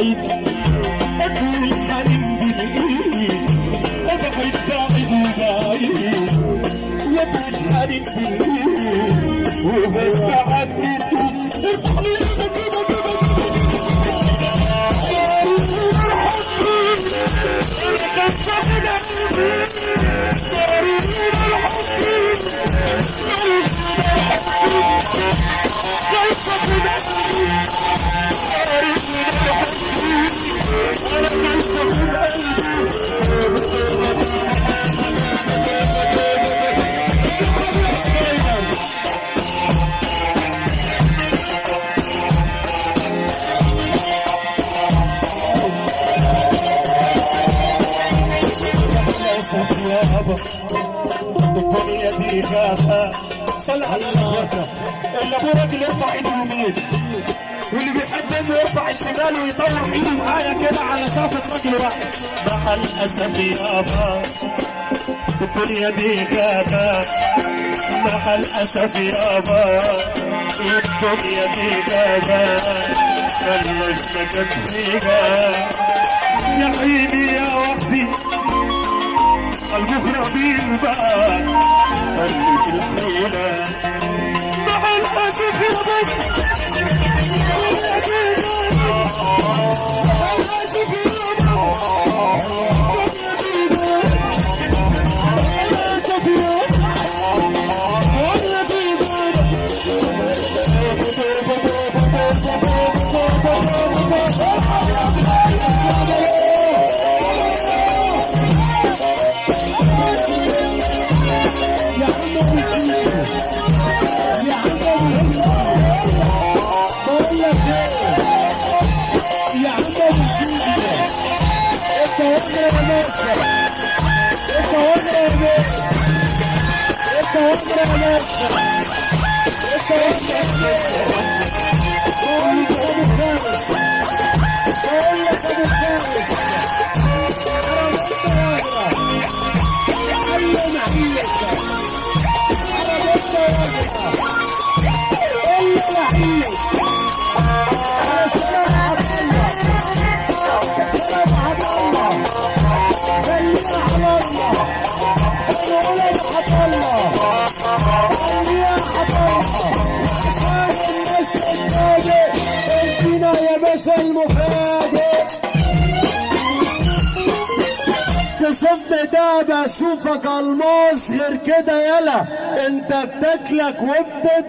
بعيد أقول حنين بالإيد أبعد بعيد وبس بعدت Depois minha birrada صل على الغابة اللي ابو راجل يرفع إيده يمين. واللي إنه يرفع الشمال ويطلع إيده معايا كده على سافة راجل واحد. مع الأسف يابا الدنيا دي غابة مع الأسف يابا الدنيا دي غابة ملناش مكان فيها يا حبيبي يا وحدي المغربين بقى. Oh, oh, oh. Esta otra vez. Esta otra vez. Esta otra vez. Son تشوفني ده بشوفك الماس غير كده يلا انت بتاكلك وبتد